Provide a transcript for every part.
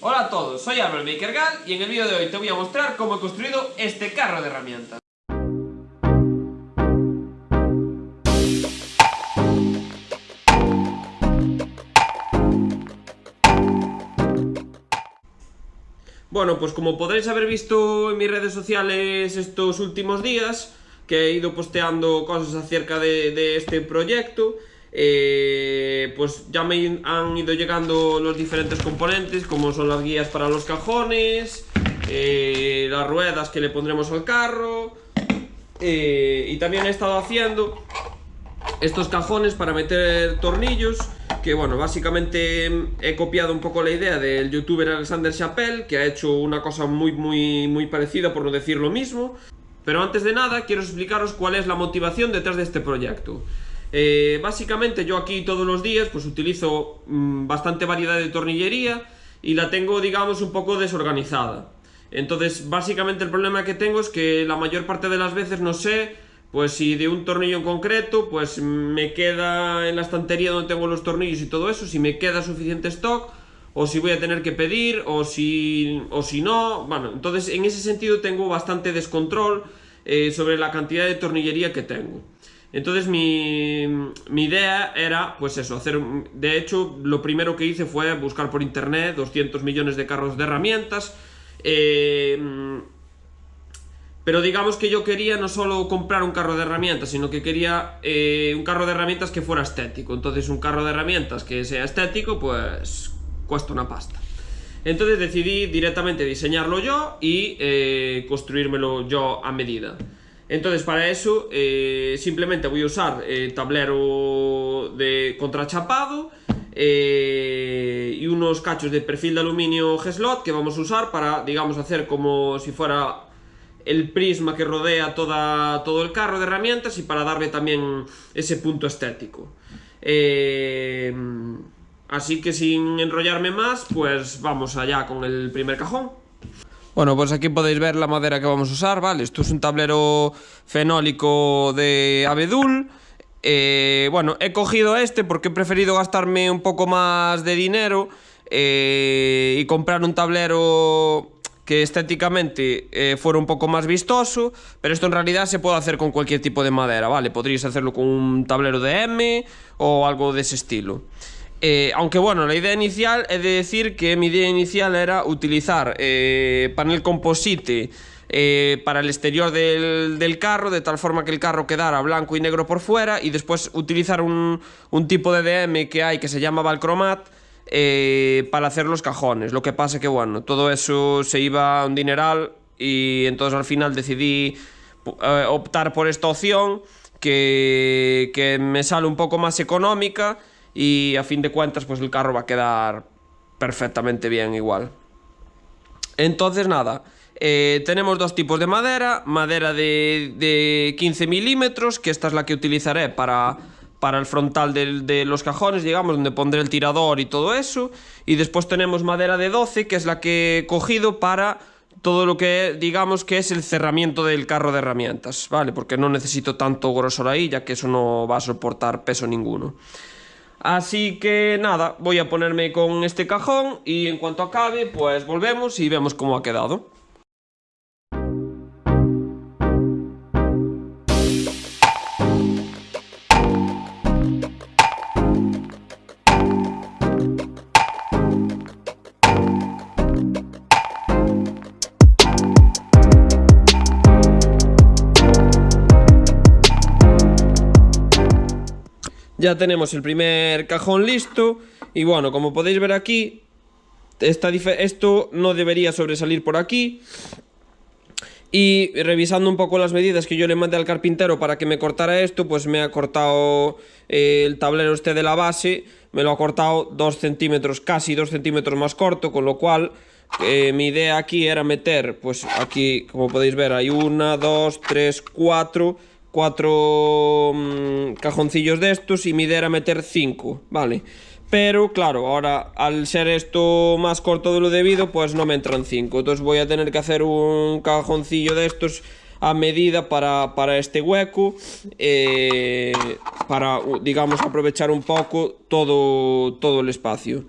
Hola a todos, soy Álvaro Makergal y en el vídeo de hoy te voy a mostrar cómo he construido este carro de herramientas. Bueno, pues como podréis haber visto en mis redes sociales estos últimos días, que he ido posteando cosas acerca de, este proyecto, eh, pues ya me han ido llegando los diferentes componentes, como son las guías para los cajones, eh, las ruedas que le pondremos al carro, eh, y también he estado haciendo estos cajones para meter tornillos que bueno, básicamente he copiado un poco la idea del youtuber Alexander Chappelle, que ha hecho una cosa muy, muy, muy parecida, por no decir lo mismo. Pero antes de nada, quiero explicaros cuál es la motivación detrás de este proyecto. Eh, básicamente yo aquí todos los días pues utilizo mm, bastante variedad de tornillería y la tengo, digamos, un poco desorganizada. Entonces, básicamente el problema que tengo es que la mayor parte de las veces no sé pues si de un tornillo en concreto, pues me queda en la estantería donde tengo los tornillos y todo eso, si me queda suficiente stock, o si voy a tener que pedir, o si, o si no, bueno, entonces en ese sentido tengo bastante descontrol eh, sobre la cantidad de tornillería que tengo. Entonces mi, mi, idea era, pues eso, hacer... De hecho, lo primero que hice fue buscar por internet 200 millones de carros de herramientas, eh, pero digamos que yo quería no solo comprar un carro de herramientas, sino que quería eh, un carro de herramientas que fuera estético. Entonces un carro de herramientas que sea estético, pues cuesta una pasta. Entonces decidí directamente diseñarlo yo y eh, construírmelo yo a medida. Entonces para eso eh, simplemente voy a usar tablero de contrachapado y unos cachos de perfil de aluminio G-Slot que vamos a usar para, digamos, hacer como si fuera el prisma que rodea toda, todo el carro de herramientas y para darle también ese punto estético. Eh, así que sin enrollarme más, pues vamos allá con el primer cajón. Bueno, pues aquí podéis ver la madera que vamos a usar, ¿vale? Esto es un tablero fenólico de abedul. Eh, bueno, he cogido este porque he preferido gastarme un poco más de dinero eh, y comprar un tablero que estéticamente eh, fuera un poco más vistoso, pero esto en realidad se puede hacer con cualquier tipo de madera, ¿vale? Podríais hacerlo con un tablero de M o algo de ese estilo. Eh, aunque bueno, la idea inicial, he de decir que mi idea inicial era utilizar eh, panel composite para el exterior del, del, carro, de tal forma que el carro quedara blanco y negro por fuera, y después utilizar un, un tipo de DM que hay que se llama Valcromat, eh, para hacer los cajones. Lo que pasa que, bueno, todo eso se iba a un dineral y entonces al final decidí eh, optar por esta opción que, que me sale un poco más económica y a fin de cuentas pues el carro va a quedar perfectamente bien igual. Entonces nada, eh, tenemos dos tipos de madera, madera de, de 15 milímetros, que esta es la que utilizaré para para el frontal de, los cajones, digamos, donde pondré el tirador y todo eso. Y después tenemos madera de 12, que es la que he cogido para todo lo que digamos que es el cerramiento del carro de herramientas, ¿vale? Porque no necesito tanto grosor ahí, ya que eso no va a soportar peso ninguno. Así que nada, voy a ponerme con este cajón y en cuanto acabe, pues volvemos y vemos cómo ha quedado. Ya tenemos el primer cajón listo y bueno, como podéis ver aquí, esto no debería sobresalir por aquí. Y revisando un poco las medidas que yo le mandé al carpintero para que me cortara esto, pues me ha cortado eh, el tablero este de la base, me lo ha cortado 2 centímetros, casi 2 centímetros más corto, con lo cual eh, mi idea aquí era meter, pues aquí como podéis ver hay una, dos, tres, cuatro cuatro mm, cajoncillos de estos y mi idea era meter cinco, ¿vale? Pero claro, ahora al ser esto más corto de lo debido, pues no me entran cinco. Entonces voy a tener que hacer un cajoncillo de estos a medida para, este hueco eh, para, digamos, aprovechar un poco todo, todo el espacio.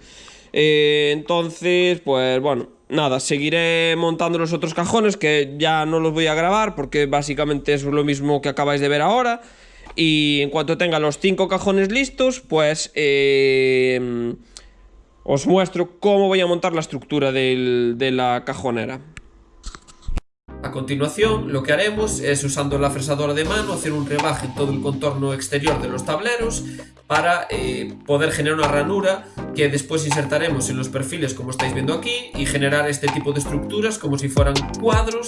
Eh, entonces, pues bueno, nada, seguiré montando los otros cajones que ya no los voy a grabar porque básicamente es lo mismo que acabáis de ver ahora. Y en cuanto tenga los cinco cajones listos, pues eh, os muestro cómo voy a montar la estructura de la cajonera. A continuación, lo que haremos es, usando la fresadora de mano, hacer un rebaje en todo el contorno exterior de los tableros para eh, poder generar una ranura que después insertaremos en los perfiles como estáis viendo aquí y generar este tipo de estructuras como si fueran cuadros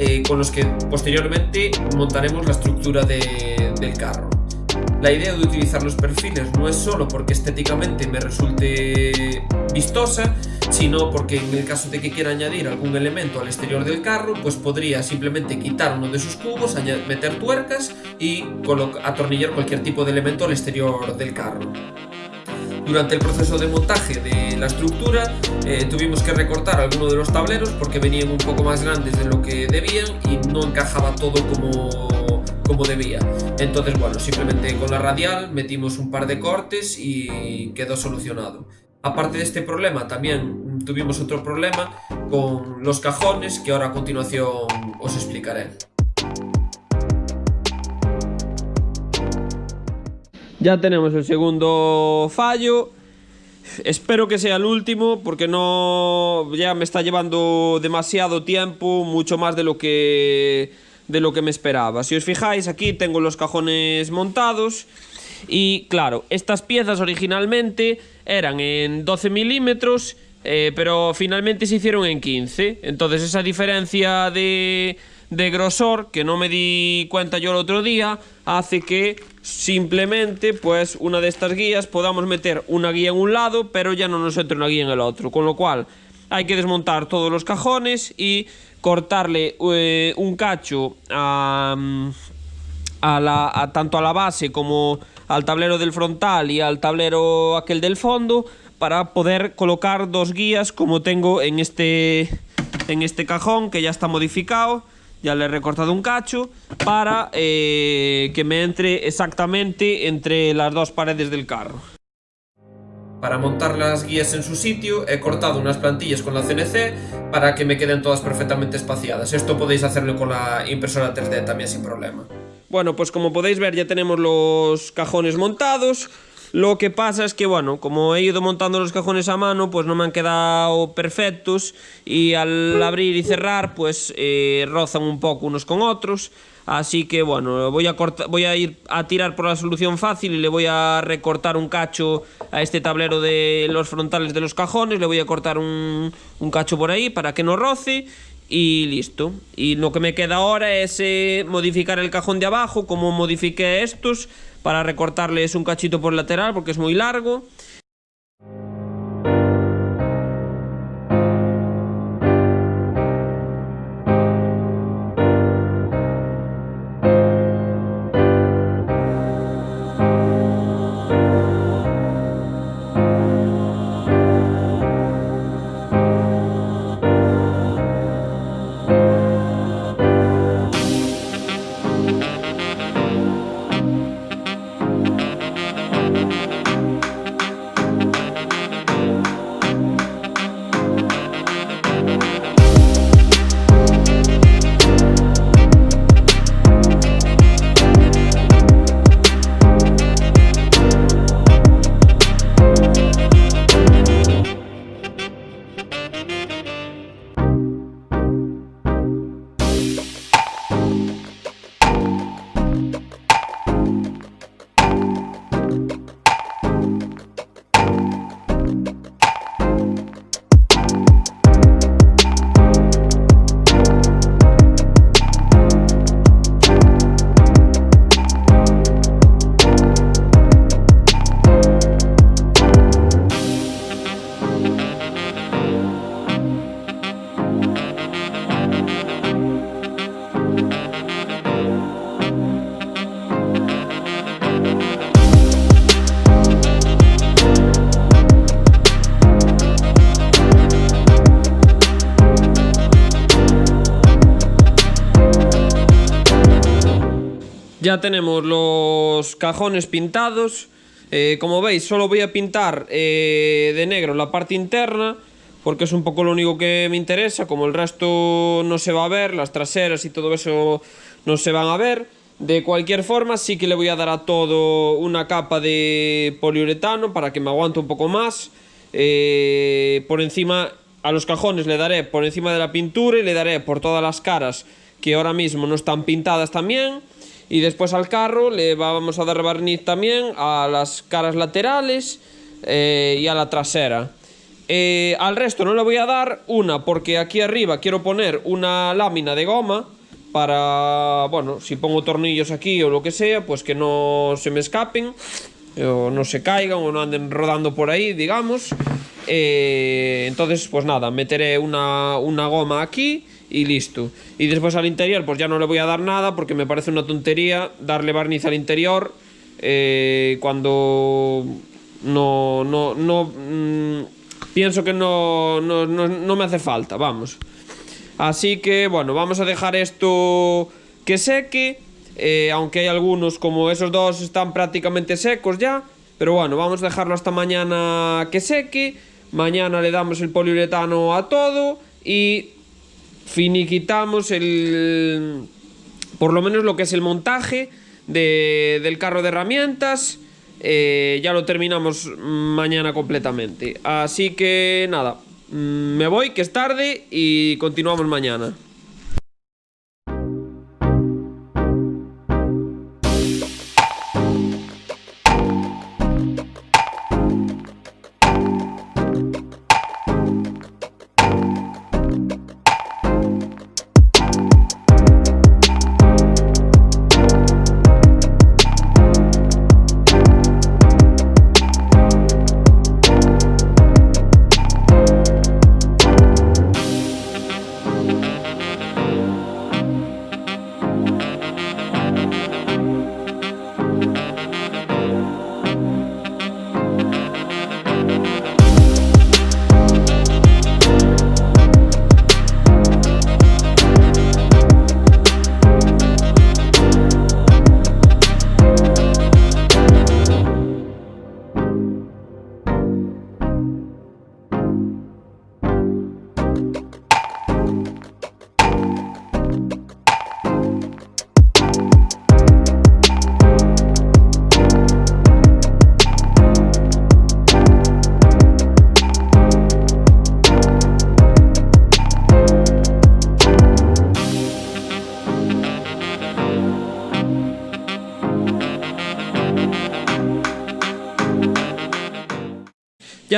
eh, con los que posteriormente montaremos la estructura del carro. La idea de utilizar los perfiles no es solo porque estéticamente me resulte vistosa, sino porque en el caso de que quiera añadir algún elemento al exterior del carro, pues podría simplemente quitar uno de sus cubos, meter tuercas y atornillar cualquier tipo de elemento al exterior del carro. Durante el proceso de montaje de la estructura eh, tuvimos que recortar algunos de los tableros porque venían un poco más grandes de lo que debían y no encajaba todo como, como debía. Entonces bueno, simplemente con la radial metimos un par de cortes y quedó solucionado. Aparte de este problema, también tuvimos otro problema con los cajones que ahora a continuación os explicaré. Ya tenemos el segundo fallo. Espero que sea el último porque no ya me está llevando demasiado tiempo, mucho más de lo que de lo que me esperaba. Si os fijáis, aquí tengo los cajones montados y claro, estas piezas originalmente eran en 12 milímetros, eh, pero finalmente se hicieron en 15. Entonces esa diferencia de, de grosor, que no me di cuenta yo el otro día, hace que simplemente pues una de estas guías podamos meter una guía en un lado, pero ya no nos entre una guía en el otro. Con lo cual hay que desmontar todos los cajones y cortarle eh, un cacho a, a la, tanto a la base como al tablero del frontal y al tablero aquel del fondo para poder colocar dos guías como tengo en este, en este cajón que ya está modificado. Ya le he recortado un cacho para eh, que me entre exactamente entre las dos paredes del carro. Para montar las guías en su sitio he cortado unas plantillas con la CNC para que me queden todas perfectamente espaciadas. Esto podéis hacerlo con la impresora 3D también sin problema. Bueno, pues como podéis ver ya tenemos los cajones montados. Lo que pasa es que, bueno, como he ido montando los cajones a mano, pues no me han quedado perfectos y al abrir y cerrar, pues eh, rozan un poco unos con otros. Así que, bueno, voy a, voy a ir a tirar por la solución fácil y le voy a recortar un cacho a este tablero de los frontales de los cajones. Le voy a cortar un cacho por ahí para que no roce y listo. Y lo que me queda ahora es eh, modificar el cajón de abajo, como modifiqué estos, para recortarles un cachito por lateral porque es muy largo. Ya tenemos los cajones pintados. Eh, como veis, solo voy a pintar eh, de negro la parte interna, porque es un poco lo único que me interesa, como el resto no se va a ver, las traseras y todo eso no se van a ver. De cualquier forma, sí que le voy a dar a todo una capa de poliuretano para que me aguante un poco más. Eh, por encima, a los cajones le daré por encima de la pintura y le daré por todas las caras que ahora mismo no están pintadas también. Y después al carro le vamos a dar barniz también a las caras laterales eh, y a la trasera. Eh, al resto no le voy a dar una porque aquí arriba quiero poner una lámina de goma para, bueno, si pongo tornillos aquí o lo que sea, pues que no se me escapen o no se caigan o no anden rodando por ahí, digamos. Eh, entonces, pues nada, meteré una, una goma aquí y listo. Y después al interior, pues ya no le voy a dar nada porque me parece una tontería darle barniz al interior eh, cuando no, no, no, mm, pienso que no, no, no, no me hace falta, vamos. Así que, bueno, vamos a dejar esto que seque. Eh, aunque hay algunos, como esos dos, están prácticamente secos ya. Pero bueno, vamos a dejarlo hasta mañana que seque. Mañana le damos el poliuretano a todo y finiquitamos el... Por lo menos lo que es el montaje de, del carro de herramientas. Eh, ya lo terminamos mañana completamente. Así que nada, Mm, me voy, que es tarde, y continuamos mañana.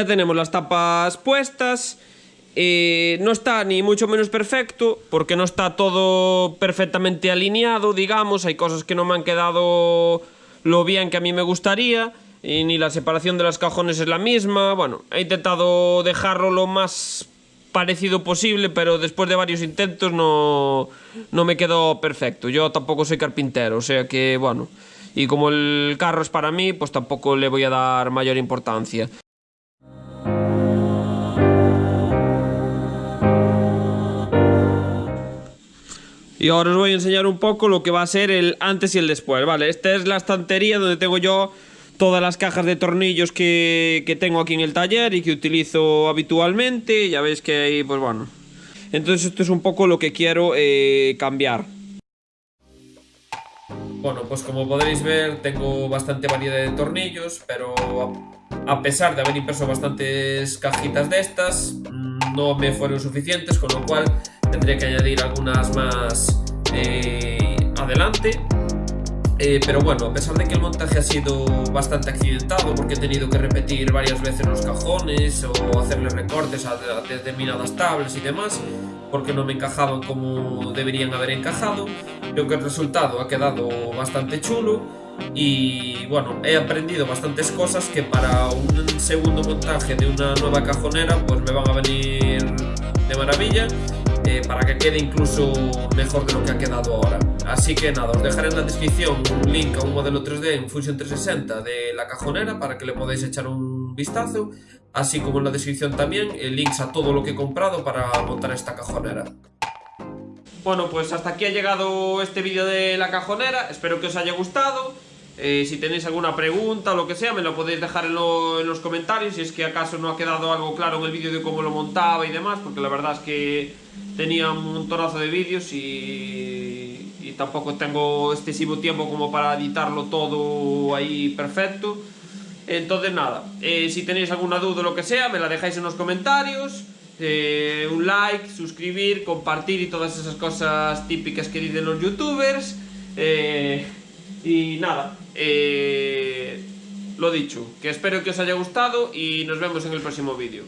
Tenemos las tapas puestas. Eh, no está ni mucho menos perfecto, porque no está todo perfectamente alineado, digamos. Hay cosas que no me han quedado lo bien que a mí me gustaría. Y ni la separación de los cajones es la misma. Bueno, he intentado dejarlo lo más parecido posible, pero después de varios intentos no, no me quedó perfecto. Yo tampoco soy carpintero, o sea que, bueno. Y como el carro es para mí, pues tampoco le voy a dar mayor importancia. Y ahora os voy a enseñar un poco lo que va a ser el antes y el después, ¿vale? Esta es la estantería donde tengo yo todas las cajas de tornillos que, tengo aquí en el taller y que utilizo habitualmente. Ya veis que ahí, pues bueno. Entonces esto es un poco lo que quiero eh, cambiar. Bueno, pues como podréis ver tengo bastante variedad de tornillos, pero a pesar de haber impreso bastantes cajitas de estas, mm, no me fueron suficientes, con lo cual tendría que añadir algunas más eh, adelante. Eh, pero bueno, a pesar de que el montaje ha sido bastante accidentado porque he tenido que repetir varias veces los cajones o hacerle recortes a, determinadas tablas y demás porque no me encajaban como deberían haber encajado, creo que el resultado ha quedado bastante chulo y bueno, he aprendido bastantes cosas que para un segundo montaje de una nueva cajonera pues me van a venir de maravilla eh, para que quede incluso mejor de lo que ha quedado ahora. Así que nada, os dejaré en la descripción un link a un modelo 3D en Fusion 360 de la cajonera para que le podáis echar un vistazo, así como en la descripción también el links a todo lo que he comprado para montar esta cajonera. Bueno, pues hasta aquí ha llegado este vídeo de la cajonera, espero que os haya gustado. Eh, si tenéis alguna pregunta o lo que sea, me lo podéis dejar en, lo- en los comentarios si es que acaso no ha quedado algo claro en el vídeo de cómo lo montaba y demás, porque la verdad es que tenía un montonazo de vídeos y, tampoco tengo excesivo tiempo como para editarlo todo ahí perfecto. Entonces nada, eh, si tenéis alguna duda o lo que sea, me la dejáis en los comentarios. eh, un like, suscribir, compartir y todas esas cosas típicas que dicen los youtubers. Y nada, eh, lo dicho, que espero que os haya gustado y nos vemos en el próximo vídeo.